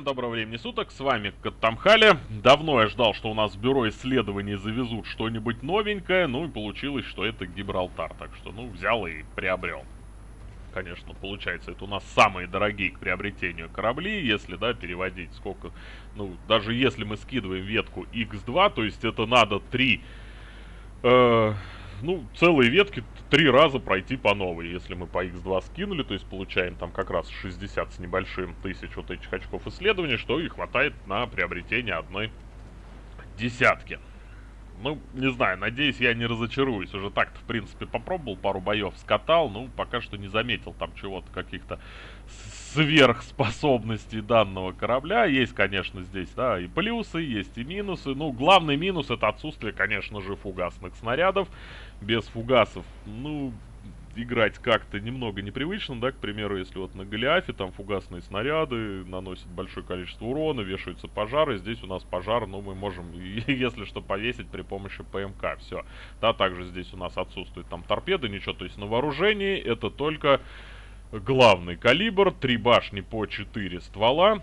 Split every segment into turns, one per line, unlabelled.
Всем доброго времени суток, с вами Каттамхали. Давно я ждал, что у нас в бюро исследований завезут что-нибудь новенькое, ну и получилось, что это Гибралтар, так что, ну, взял и приобрел. Конечно, получается, это у нас самые дорогие к приобретению корабли, если, да, переводить сколько, ну, даже если мы скидываем ветку X2, то есть это надо 3, э, ну, целые ветки три раза пройти по новой. Если мы по x2 скинули, то есть получаем там как раз 60 с небольшим тысяч вот этих очков исследований, что и хватает на приобретение одной десятки. Ну, не знаю, надеюсь, я не разочаруюсь. Уже так-то, в принципе, попробовал, пару боев скатал, ну, пока что не заметил там чего-то, каких-то сверхспособностей данного корабля. Есть, конечно, здесь, да, и плюсы, есть и минусы. Ну, главный минус это отсутствие, конечно же, фугасных снарядов. Без фугасов, ну, играть как-то немного непривычно, да, к примеру, если вот на Голиафе там фугасные снаряды наносят большое количество урона, вешаются пожары, здесь у нас пожар, ну, мы можем, если что, повесить при помощи ПМК, все. Да, также здесь у нас отсутствует там торпеды, ничего, то есть на вооружении это только главный калибр, три башни по 4 ствола,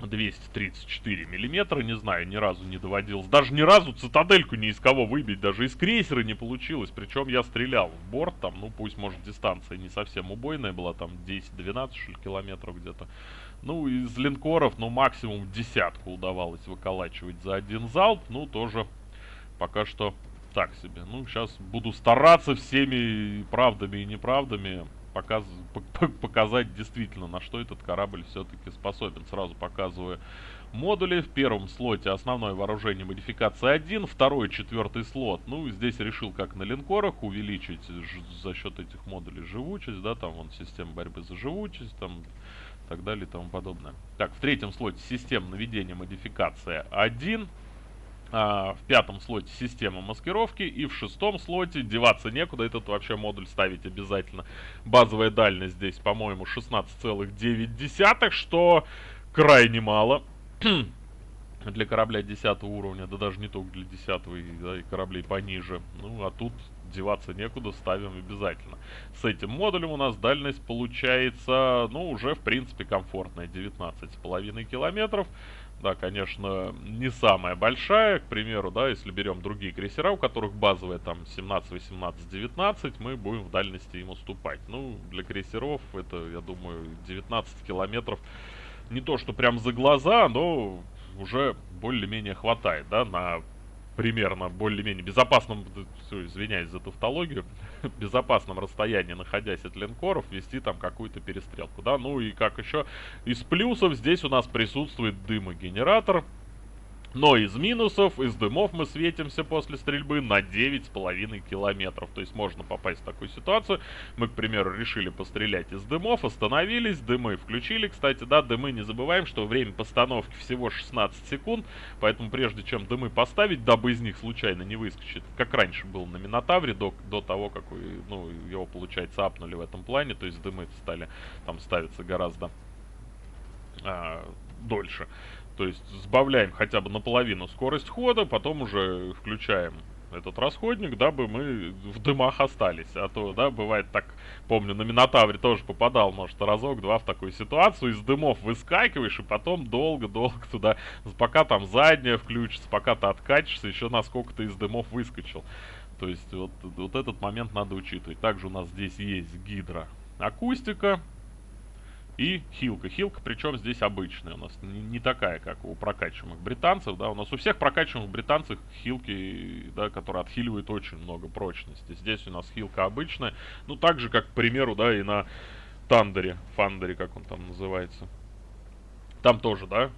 234 миллиметра, не знаю, ни разу не доводилось. Даже ни разу цитадельку ни из кого выбить, даже из крейсера не получилось. Причем я стрелял в борт, там, ну пусть, может, дистанция не совсем убойная была, там 10-12 километров где-то. Ну, из линкоров, ну, максимум десятку удавалось выколачивать за один залп. Ну, тоже пока что так себе. Ну, сейчас буду стараться всеми правдами и неправдами показ, показать действительно, на что этот корабль все-таки способен. Сразу показываю модули. В первом слоте основное вооружение модификация 1, второй, четвертый слот. Ну, здесь решил, как на линкорах, увеличить за счет этих модулей живучесть, да, там вон система борьбы за живучесть, там так далее и тому подобное. Так, в третьем слоте система наведения модификация 1. А, в пятом слоте система маскировки и в шестом слоте деваться некуда, этот вообще модуль ставить обязательно. Базовая дальность здесь, по-моему, 16,9, что крайне мало. для корабля 10 уровня, да даже не только для 10 да, и кораблей пониже. Ну, а тут деваться некуда, ставим обязательно. С этим модулем у нас дальность получается, ну, уже в принципе комфортная, 19,5 километров. Да, конечно, не самая большая, к примеру, да, если берем другие крейсера, у которых базовая там 17, 18, 19, мы будем в дальности им уступать. Ну, для крейсеров это, я думаю, 19 километров не то, что прям за глаза, но уже более-менее хватает, да, на примерно более-менее безопасном, извиняюсь за тавтологию, безопасном расстоянии, находясь от линкоров, вести там какую-то перестрелку, да, ну и как еще из плюсов здесь у нас присутствует дымогенератор, но из минусов, из дымов мы светимся после стрельбы на 9,5 километров. То есть можно попасть в такую ситуацию. Мы, к примеру, решили пострелять из дымов, остановились, дымы включили. Кстати, да, дымы не забываем, что время постановки всего 16 секунд. Поэтому прежде чем дымы поставить, дабы из них случайно не выскочит, как раньше было на Минотавре, до, до того, как ну, его, получается, апнули в этом плане. То есть дымы стали там ставиться гораздо а, дольше. То есть сбавляем хотя бы наполовину скорость хода, потом уже включаем этот расходник, дабы мы в дымах остались. А то, да, бывает так, помню, на Минотавре тоже попадал, может, разок-два в такую ситуацию, из дымов выскакиваешь, и потом долго-долго туда, пока там задняя включится, пока ты откачешься, еще насколько ты из дымов выскочил. То есть вот, вот этот момент надо учитывать. Также у нас здесь есть гидроакустика, и хилка. Хилка, причем здесь обычная у нас, не, такая, как у прокачиваемых британцев, да, у нас у всех прокачиваемых британцев хилки, да, которые отхиливают очень много прочности. Здесь у нас хилка обычная, ну, так же, как, к примеру, да, и на Тандере, Фандере, как он там называется. Там тоже, да,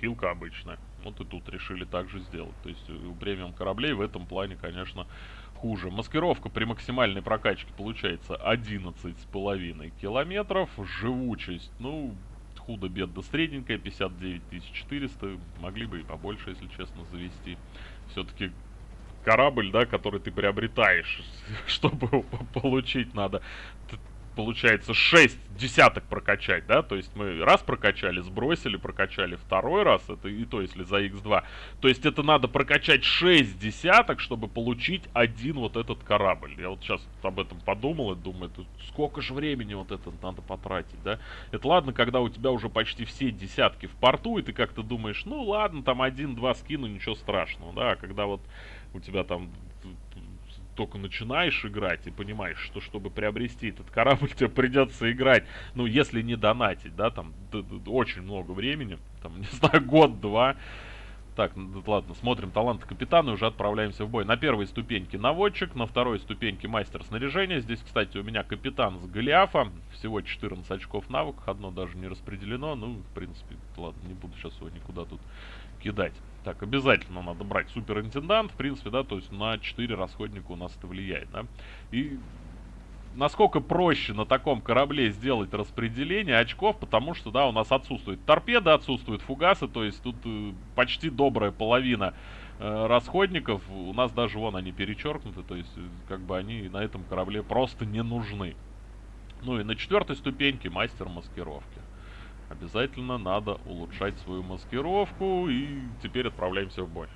хилка обычная. Вот и тут решили также сделать. То есть у премиум кораблей в этом плане, конечно, хуже. Маскировка при максимальной прокачке получается 11,5 километров. Живучесть, ну, худо-бедно средненькая, 59 400. Могли бы и побольше, если честно, завести. Все-таки корабль, да, который ты приобретаешь, чтобы его получить, надо получается, 6 десяток прокачать, да, то есть мы раз прокачали, сбросили, прокачали второй раз, это и то, если за x2. То есть это надо прокачать 6 десяток, чтобы получить один вот этот корабль. Я вот сейчас об этом подумал и думаю, это сколько же времени вот это надо потратить, да. Это ладно, когда у тебя уже почти все десятки в порту, и ты как-то думаешь, ну ладно, там один-два скину, ничего страшного, да, а когда вот у тебя там только начинаешь играть и понимаешь, что чтобы приобрести этот корабль, тебе придется играть, ну, если не донатить, да, там, очень много времени, там, не знаю, год-два. Так, ладно, смотрим талант капитана и уже отправляемся в бой. На первой ступеньке наводчик, на второй ступеньке мастер снаряжения. Здесь, кстати, у меня капитан с Голиафа. Всего 14 очков навыков, одно даже не распределено. Ну, в принципе, ладно, не буду сейчас его никуда тут кидать. Так, обязательно надо брать суперинтендант, в принципе, да, то есть на 4 расходника у нас это влияет, да. И насколько проще на таком корабле сделать распределение очков, потому что, да, у нас отсутствует торпеда, отсутствуют фугасы, то есть тут э, почти добрая половина э, расходников, у нас даже вон они перечеркнуты, то есть э, как бы они на этом корабле просто не нужны. Ну и на четвертой ступеньке мастер маскировки. Обязательно надо улучшать свою маскировку. И теперь отправляемся в бой.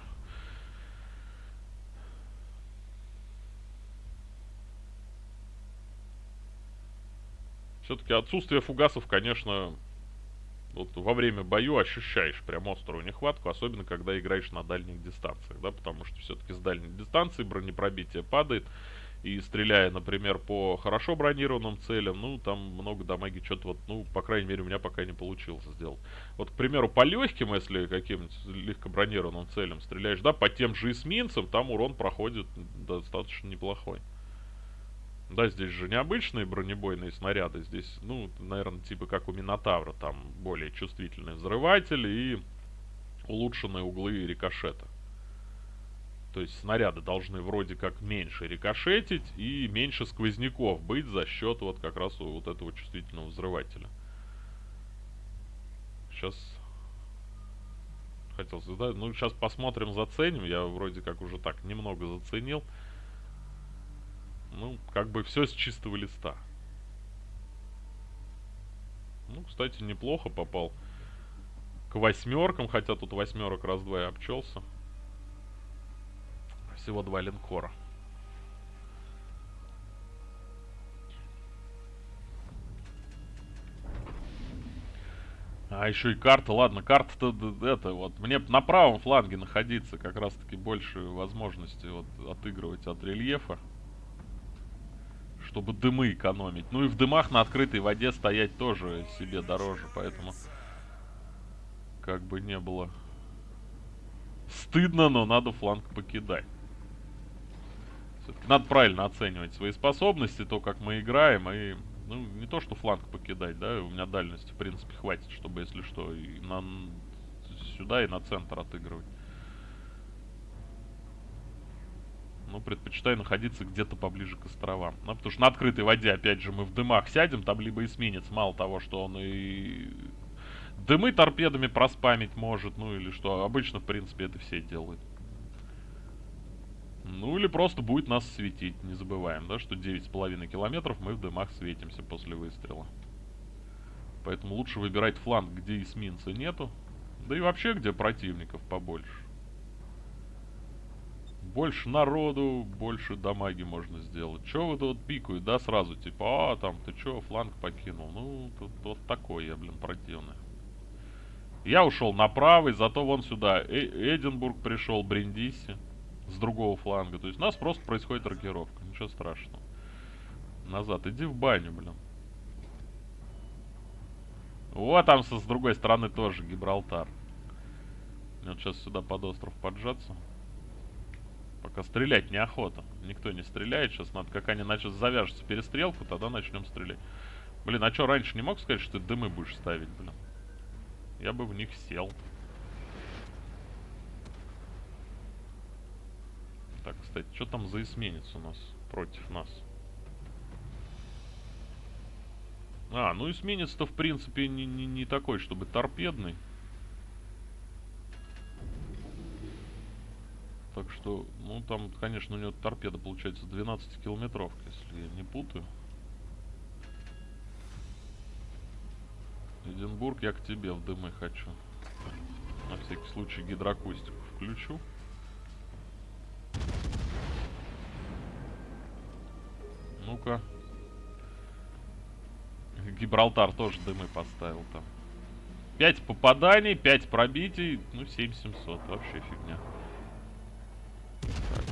Все-таки отсутствие фугасов, конечно, вот во время бою ощущаешь прям острую нехватку, особенно когда играешь на дальних дистанциях, да, потому что все-таки с дальней дистанции бронепробитие падает, и стреляя, например, по хорошо бронированным целям, ну, там много дамаги что-то вот, ну, по крайней мере, у меня пока не получилось сделать. Вот, к примеру, по легким, если каким-нибудь легко бронированным целям стреляешь, да, по тем же эсминцам, там урон проходит достаточно неплохой. Да, здесь же необычные бронебойные снаряды, здесь, ну, наверное, типа как у Минотавра, там более чувствительный взрыватель и улучшенные углы рикошета. То есть снаряды должны вроде как меньше рикошетить и меньше сквозняков быть за счет вот как раз вот этого чувствительного взрывателя. Сейчас хотел задать. Ну, сейчас посмотрим, заценим. Я вроде как уже так немного заценил. Ну, как бы все с чистого листа. Ну, кстати, неплохо попал к восьмеркам, хотя тут восьмерок раз-два и обчелся всего два линкора. А еще и карта, ладно, карта-то это вот, мне на правом фланге находиться как раз таки больше возможности вот отыгрывать от рельефа. Чтобы дымы экономить. Ну и в дымах на открытой воде стоять тоже себе дороже, поэтому как бы не было стыдно, но надо фланг покидать. Надо правильно оценивать свои способности, то, как мы играем, и... Ну, не то, что фланг покидать, да, у меня дальности, в принципе, хватит, чтобы, если что, и на... сюда, и на центр отыгрывать. Ну, предпочитаю находиться где-то поближе к островам. Ну, потому что на открытой воде, опять же, мы в дымах сядем, там либо эсминец, мало того, что он и... Дымы торпедами проспамить может, ну или что. Обычно, в принципе, это все делают. Ну или просто будет нас светить. Не забываем, да, что 9,5 километров мы в дымах светимся после выстрела. Поэтому лучше выбирать фланг, где эсминца нету. Да и вообще, где противников побольше. Больше народу, больше дамаги можно сделать. Че вы тут пикают, да, сразу, типа, а, там, ты че, фланг покинул? Ну, тут вот такой я, блин, противный. Я ушел на правый, зато вон сюда э Эдинбург пришел, Бриндиси с другого фланга. То есть у нас просто происходит рокировка. Ничего страшного. Назад. Иди в баню, блин. Вот там со, с другой стороны тоже Гибралтар. Мне вот сейчас сюда под остров поджаться. Пока стрелять неохота. Никто не стреляет. Сейчас надо, как они начнут завяжется перестрелку, тогда начнем стрелять. Блин, а что, раньше не мог сказать, что ты дымы будешь ставить, блин? Я бы в них сел. Так, кстати, что там за эсминец у нас против нас? А, ну эсминец-то в принципе не, не, не такой, чтобы торпедный. Так что, ну там, конечно, у него торпеда получается 12 километров, если я не путаю. Эдинбург, я к тебе в дымы хочу. На всякий случай гидроакустику включу. Ну-ка. Гибралтар тоже дымы поставил там. 5 попаданий, 5 пробитий, ну 7700, вообще фигня. Так.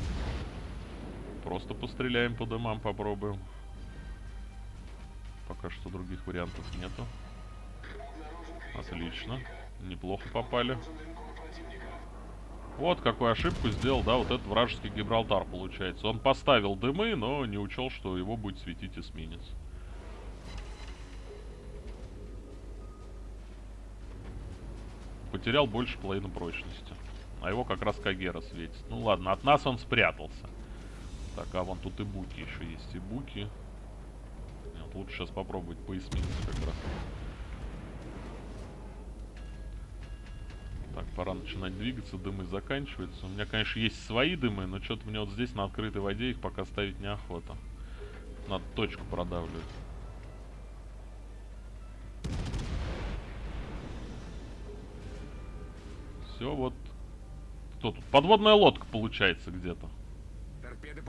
Просто постреляем по дымам, попробуем. Пока что других вариантов нету. Отлично. Неплохо попали. Вот какую ошибку сделал, да, вот этот вражеский Гибралтар получается. Он поставил дымы, но не учел, что его будет светить эсминец. Потерял больше половины прочности. А его как раз Кагера светит. Ну ладно, от нас он спрятался. Так, а вон тут и буки еще есть. И буки. Нет, лучше сейчас попробовать по эсминцу как раз. Так, пора начинать двигаться, дымы заканчиваются. У меня, конечно, есть свои дымы, но что-то мне вот здесь на открытой воде их пока ставить неохота. Надо точку продавливать. Все, вот. Кто тут? Подводная лодка получается где-то.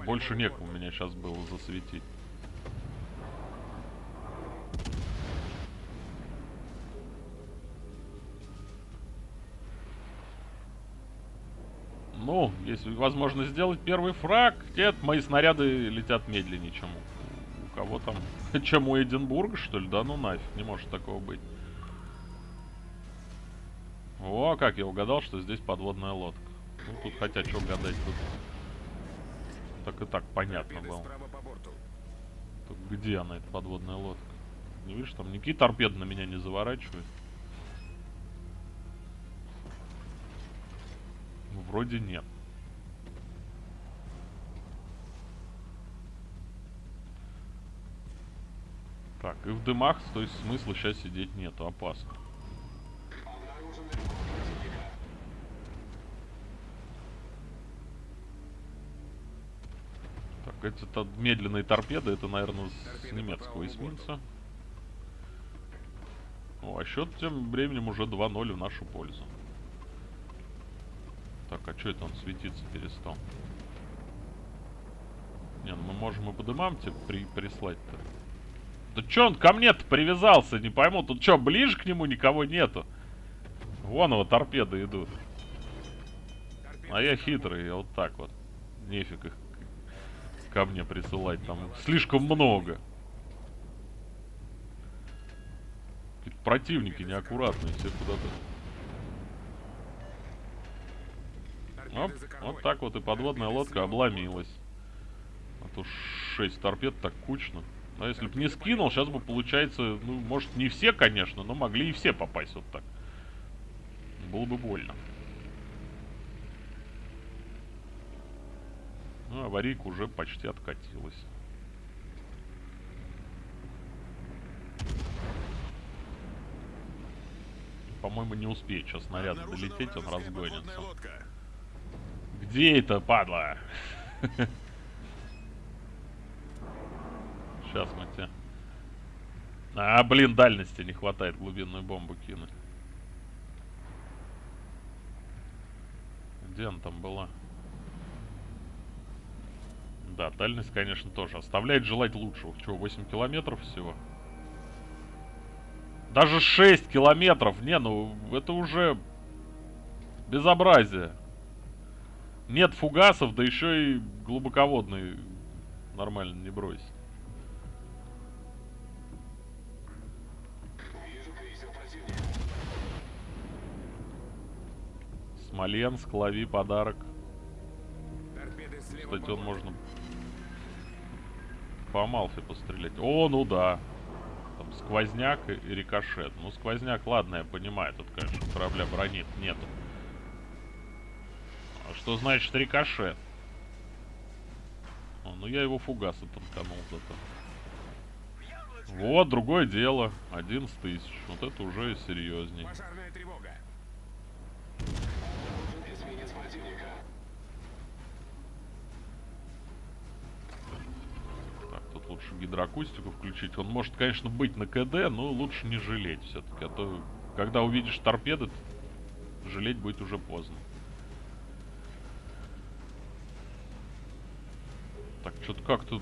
Больше некому меня сейчас было засветить. Ну, если возможно сделать первый фраг, нет, мои снаряды летят медленнее, чем у, у кого там. чем у Эдинбурга, что ли? Да ну нафиг, не может такого быть. О, как я угадал, что здесь подводная лодка. Ну, тут хотя что гадать, тут... Так и так понятно было. Тут где она, эта подводная лодка? Не видишь, там никакие торпеды на меня не заворачивают. Вроде нет. Так, и в дымах, то есть смысла сейчас сидеть нету, опасно. Так, это медленные торпеды, это, наверное, с немецкого эсминца. О, а счет тем временем уже 2-0 в нашу пользу. Так, а что это он светиться перестал? Не, ну мы можем и по дымам тебе при прислать-то. Да чё он ко мне-то привязался, не пойму. Тут что, ближе к нему никого нету? Вон его торпеды идут. А я хитрый, я вот так вот. Нефиг их ко мне присылать, там слишком много. Противники неаккуратные, все куда-то Оп, вот так вот и подводная лодка обломилась. А то 6 торпед так кучно. А если бы не скинул, сейчас бы получается, ну, может не все, конечно, но могли и все попасть вот так. Было бы больно. Ну, аварийка уже почти откатилась. По-моему, не успеет сейчас снаряд долететь, он разгонится. Где это, падла? Сейчас мы тебе... А, блин, дальности не хватает глубинную бомбу кинуть. Где она там была? Да, дальность, конечно, тоже. Оставляет желать лучшего. Чего, 8 километров всего? Даже 6 километров! Не, ну, это уже безобразие. Нет фугасов, да еще и глубоководный нормально не брось. Смоленск, лови подарок. Кстати, он можно по Амалфе пострелять. О, ну да. Там сквозняк и рикошет. Ну, сквозняк, ладно, я понимаю. Тут, конечно, корабля бронит нету. А что значит рикошет? О, ну я его фугаса танканул зато. Вот, другое дело. 11 тысяч. Вот это уже серьезней. Пожарная тревога. Лучше гидроакустику включить. Он может, конечно, быть на КД, но лучше не жалеть все-таки. А то, когда увидишь торпеды, жалеть будет уже поздно. Так, что-то как тут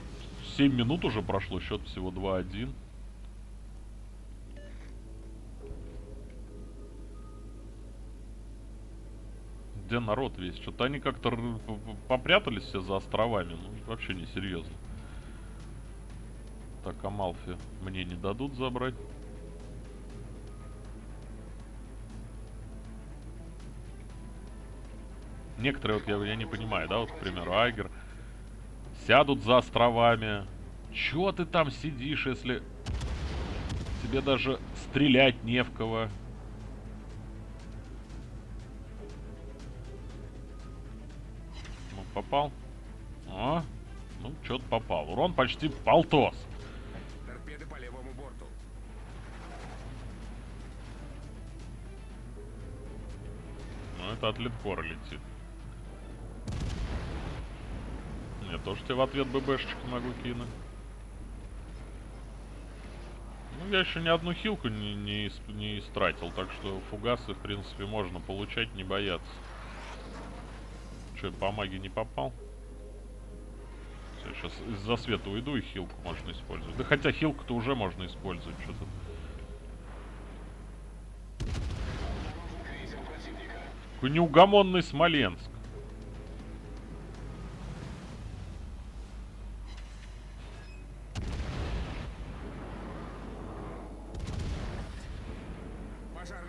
7 минут уже прошло, счет всего 2-1. Где народ весь? Что-то они как-то попрятались все за островами. Ну, вообще не серьезно. Так, Амалфи мне не дадут забрать. Некоторые, вот я, я не понимаю, да, вот, к примеру, Айгер сядут за островами. Чё ты там сидишь, если тебе даже стрелять не в кого? Ну, попал. О, ну, что-то попал. Урон почти полтос. Это от линкора летит. Я тоже тебе в ответ ББшечку могу кинуть. Ну, я еще ни одну хилку не, не, не истратил, так что фугасы, в принципе, можно получать, не бояться. Че, по магии не попал? Все, сейчас из-за света уйду и хилку можно использовать. Да хотя хилку-то уже можно использовать, что-то. Неугомонный Смоленск.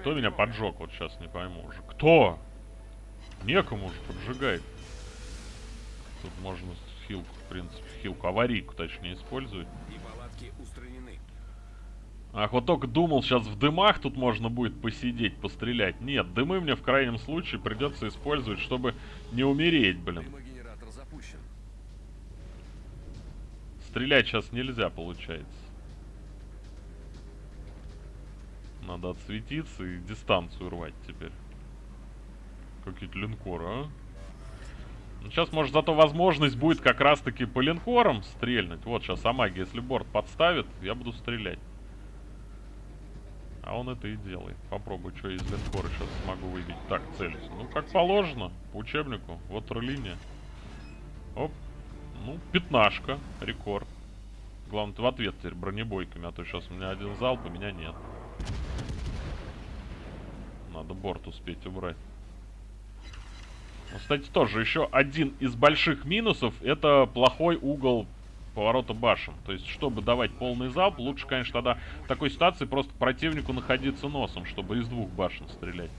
Кто меня поджег? Вот сейчас не пойму уже. Кто? Некому же поджигает. Тут можно хилку, в принципе, хилку, аварийку точнее использовать. Ах, вот только думал, сейчас в дымах тут можно будет посидеть, пострелять. Нет, дымы мне в крайнем случае придется использовать, чтобы не умереть, блин. Стрелять сейчас нельзя, получается. Надо отсветиться и дистанцию рвать теперь. Какие-то линкоры, а? Ну, сейчас, может, зато возможность будет как раз-таки по линкорам стрельнуть. Вот, сейчас Амаги, если борт подставит, я буду стрелять. А он это и делает. Попробую, что из линкора сейчас смогу выбить. Так, целюсь. Ну, как положено, по учебнику. Вот линия. Оп. Ну, пятнашка, рекорд. Главное, в ответ теперь бронебойками, а то сейчас у меня один залп, у меня нет. Надо борт успеть убрать. Ну, кстати, тоже еще один из больших минусов это плохой угол поворота башен. То есть, чтобы давать полный залп, лучше, конечно, тогда в такой ситуации просто противнику находиться носом, чтобы из двух башен стрелять.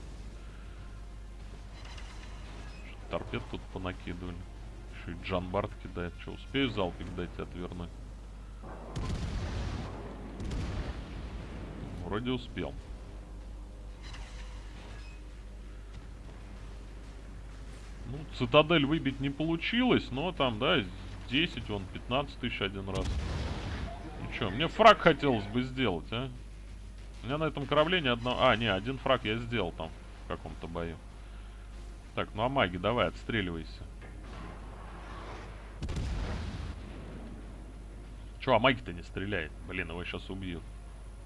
Торпед тут понакидывали. Еще и Джан Барт кидает. Что, успею залпик дать и отвернуть? Вроде успел. Ну, цитадель выбить не получилось, но там, да, 10, он 15 тысяч один раз. Ну что, мне фраг хотелось бы сделать, а? У меня на этом корабле ни одного... А, не, один фраг я сделал там в каком-то бою. Так, ну а маги, давай, отстреливайся. Че, а маги-то не стреляет? Блин, его сейчас убьют.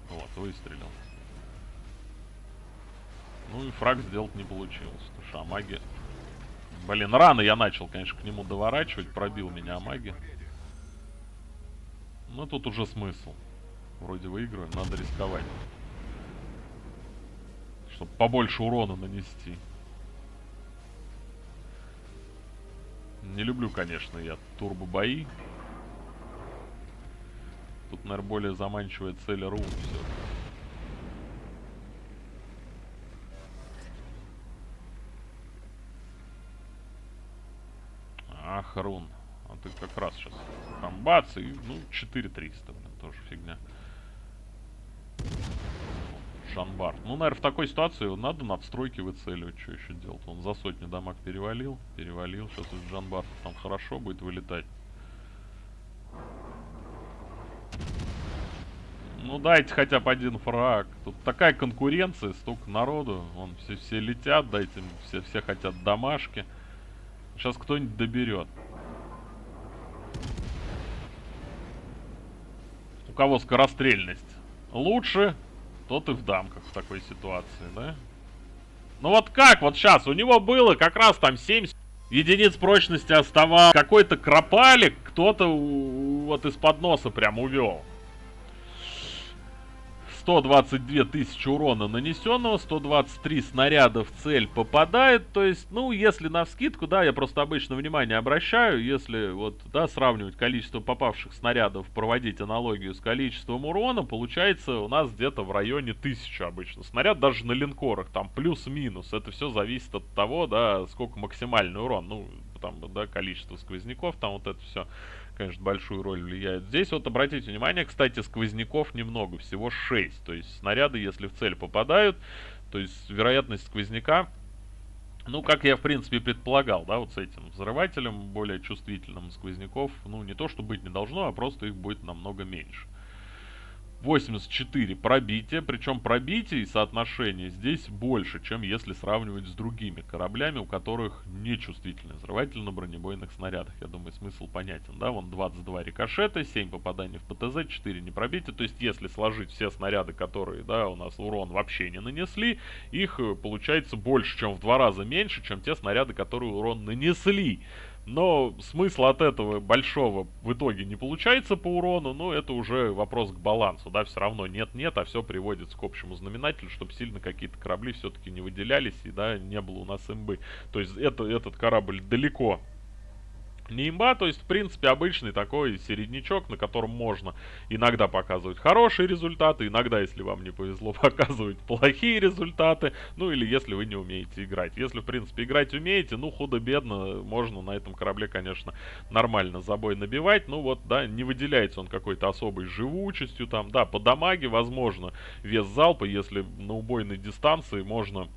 Вот, выстрелил. Ну и фраг сделать не получилось. Потому что Амаги Блин, рано я начал, конечно, к нему доворачивать. Пробил меня Амаги. Но тут уже смысл. Вроде выигрываем, надо рисковать. Чтобы побольше урона нанести. Не люблю, конечно, я турбо-бои. Тут, наверное, более заманчивая цель рун все. Рун. А ты как раз сейчас там бац и, ну, 4300, блин, тоже фигня. Шанбар. Ну, наверное, в такой ситуации надо надстройки выцеливать. Что еще делать? Он за сотню дамаг перевалил. Перевалил. Сейчас из Джанбар там хорошо будет вылетать. Ну, дайте хотя бы один фраг. Тут такая конкуренция, столько народу. Вон все, все летят, дайте все, все хотят домашки. Сейчас кто-нибудь доберет. кого скорострельность лучше, тот и в дамках в такой ситуации, да? Ну вот как вот сейчас? У него было как раз там 7 единиц прочности оставалось. Какой-то кропалик кто-то вот из-под носа прям увел. 122 тысячи урона нанесенного, 123 снаряда в цель попадает, то есть, ну, если на вскидку, да, я просто обычно внимание обращаю, если вот, да, сравнивать количество попавших снарядов, проводить аналогию с количеством урона, получается у нас где-то в районе 1000 обычно. Снаряд даже на линкорах, там плюс-минус, это все зависит от того, да, сколько максимальный урон, ну, там, да, количество сквозняков, там вот это все конечно, большую роль влияет. Здесь вот обратите внимание, кстати, сквозняков немного, всего 6. То есть снаряды, если в цель попадают, то есть вероятность сквозняка, ну, как я, в принципе, предполагал, да, вот с этим взрывателем, более чувствительным сквозняков, ну, не то, что быть не должно, а просто их будет намного меньше. 84 пробития, причем пробитие и соотношение здесь больше, чем если сравнивать с другими кораблями, у которых нечувствительный взрыватель на бронебойных снарядах. Я думаю, смысл понятен, да? Вон 22 рикошета, 7 попаданий в ПТЗ, 4 не пробития. То есть, если сложить все снаряды, которые, да, у нас урон вообще не нанесли, их э, получается больше, чем в два раза меньше, чем те снаряды, которые урон нанесли. Но смысл от этого большого в итоге не получается по урону, но это уже вопрос к балансу, да, все равно нет-нет, а все приводится к общему знаменателю, чтобы сильно какие-то корабли все-таки не выделялись и, да, не было у нас имбы. То есть это, этот корабль далеко не имба, то есть, в принципе, обычный такой середнячок, на котором можно иногда показывать хорошие результаты, иногда, если вам не повезло, показывать плохие результаты, ну или если вы не умеете играть. Если, в принципе, играть умеете, ну, худо-бедно, можно на этом корабле, конечно, нормально забой набивать, ну вот, да, не выделяется он какой-то особой живучестью, там, да, по дамаге, возможно, вес залпа, если на убойной дистанции можно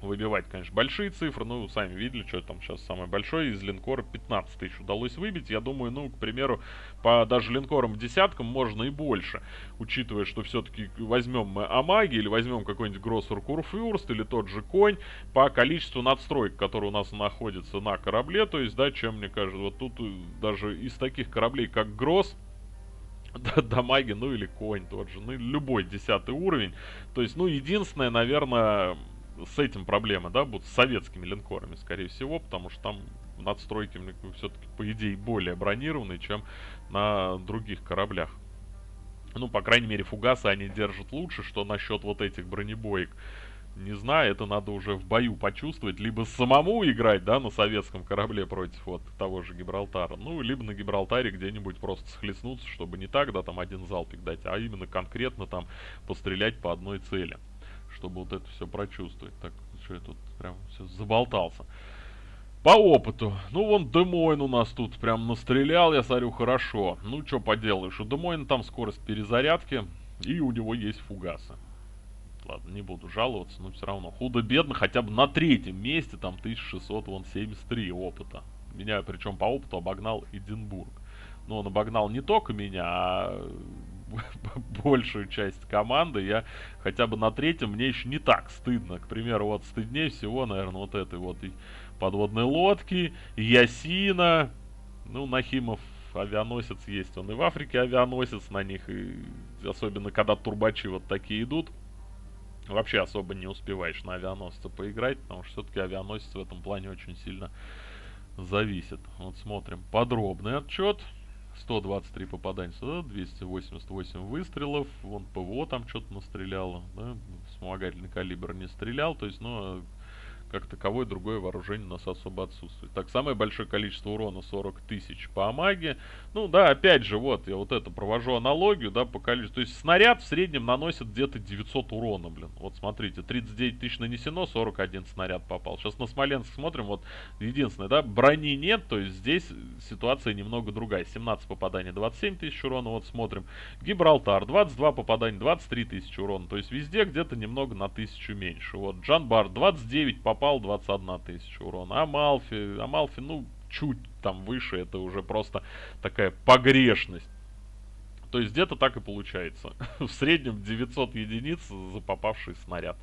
выбивать, конечно, большие цифры. Ну, сами видели, что там сейчас самое большое. Из линкора 15 тысяч удалось выбить. Я думаю, ну, к примеру, по даже линкорам десяткам можно и больше. Учитывая, что все-таки возьмем мы Амаги или возьмем какой-нибудь Гроссер Курфюрст или тот же Конь по количеству надстроек, которые у нас находятся на корабле. То есть, да, чем мне кажется, вот тут э, даже из таких кораблей, как Гросс, дамаги, ну или конь тот же, ну любой десятый уровень. То есть, ну единственное, наверное, с этим проблемы, да, будут с советскими линкорами, скорее всего, потому что там надстройки все-таки, по идее, более бронированные, чем на других кораблях. Ну, по крайней мере, фугасы они держат лучше, что насчет вот этих бронебоек. Не знаю, это надо уже в бою почувствовать, либо самому играть, да, на советском корабле против вот того же Гибралтара, ну, либо на Гибралтаре где-нибудь просто схлестнуться, чтобы не так, да, там один залпик дать, а именно конкретно там пострелять по одной цели чтобы вот это все прочувствовать. Так, что я тут прям все заболтался. По опыту. Ну, вон Демойн у нас тут прям настрелял, я смотрю, хорошо. Ну, что поделаешь, у Демойна там скорость перезарядки, и у него есть фугасы. Ладно, не буду жаловаться, но все равно. Худо-бедно, хотя бы на третьем месте, там 1600, вон 73 опыта. Меня, причем по опыту, обогнал Эдинбург. Но он обогнал не только меня, а большую часть команды, я хотя бы на третьем, мне еще не так стыдно. К примеру, вот стыднее всего, наверное, вот этой вот и подводной лодки, Ясина, ну, Нахимов авианосец есть, он и в Африке авианосец на них, и особенно когда турбачи вот такие идут, вообще особо не успеваешь на авианосце поиграть, потому что все-таки авианосец в этом плане очень сильно зависит. Вот смотрим подробный отчет. 123 попадания сюда, 288 выстрелов, вон ПВО там что-то настреляло, да, вспомогательный калибр не стрелял, то есть, ну, как таковое другое вооружение у нас особо отсутствует. Так, самое большое количество урона 40 тысяч по Амаге. Ну да, опять же, вот, я вот это провожу аналогию, да, по количеству. То есть снаряд в среднем наносит где-то 900 урона, блин. Вот смотрите, 39 тысяч нанесено, 41 снаряд попал. Сейчас на Смоленск смотрим, вот, единственное, да, брони нет, то есть здесь ситуация немного другая. 17 попаданий, 27 тысяч урона, вот смотрим. Гибралтар, 22 попадания, 23 тысячи урона. То есть везде где-то немного на тысячу меньше. Вот, Джанбар, 29 попаданий попал 21 тысяча урона. Амалфи, Амалфи, ну, чуть там выше, это уже просто такая погрешность. То есть где-то так и получается. В среднем 900 единиц за попавший снаряд.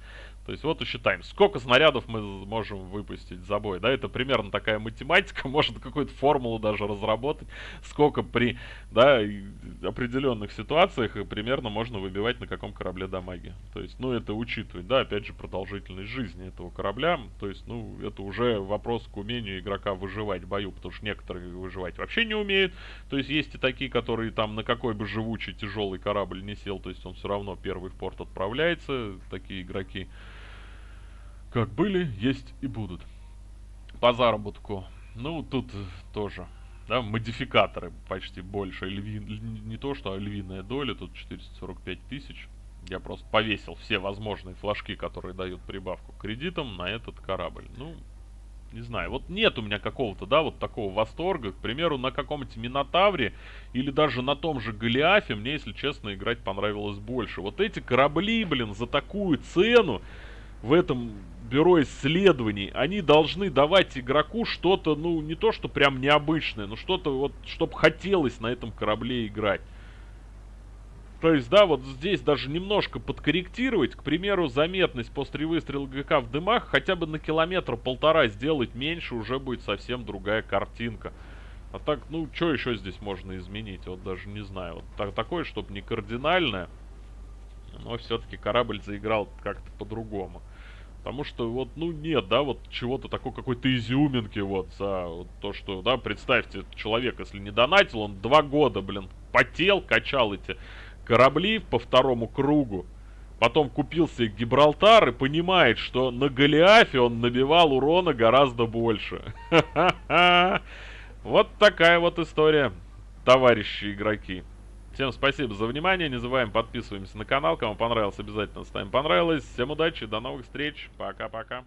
То есть вот и считаем, сколько снарядов мы можем выпустить за бой. Да, это примерно такая математика, можно какую-то формулу даже разработать, сколько при да, определенных ситуациях примерно можно выбивать на каком корабле дамаги. То есть, ну, это учитывать, да, опять же, продолжительность жизни этого корабля. То есть, ну, это уже вопрос к умению игрока выживать в бою, потому что некоторые выживать вообще не умеют. То есть, есть и такие, которые там на какой бы живучий тяжелый корабль не сел, то есть он все равно первый в порт отправляется, такие игроки. Как были, есть и будут. По заработку. Ну, тут тоже. Да, модификаторы почти больше. Льви... Не то, что львиная доля, тут 445 тысяч. Я просто повесил все возможные флажки, которые дают прибавку кредитам на этот корабль. Ну, не знаю, вот нет у меня какого-то, да, вот такого восторга. К примеру, на каком-нибудь Минотавре или даже на том же Голиафе мне, если честно, играть понравилось больше. Вот эти корабли, блин, за такую цену в этом бюро исследований, они должны давать игроку что-то, ну, не то, что прям необычное, но что-то вот, чтобы хотелось на этом корабле играть. То есть, да, вот здесь даже немножко подкорректировать, к примеру, заметность после выстрела ГК в дымах хотя бы на километр-полтора сделать меньше, уже будет совсем другая картинка. А так, ну, что еще здесь можно изменить? Вот даже не знаю. Вот так, такое, чтобы не кардинальное, но все-таки корабль заиграл как-то по-другому. Потому что вот, ну нет, да, вот чего-то такой какой-то изюминки вот за вот то, что, да, представьте, человек, если не донатил, он два года, блин, потел, качал эти корабли по второму кругу. Потом купил себе Гибралтар и понимает, что на Голиафе он набивал урона гораздо больше. Вот такая вот история, товарищи игроки. Всем спасибо за внимание. Не забываем подписываемся на канал. Кому понравилось, обязательно ставим понравилось. Всем удачи, до новых встреч. Пока-пока.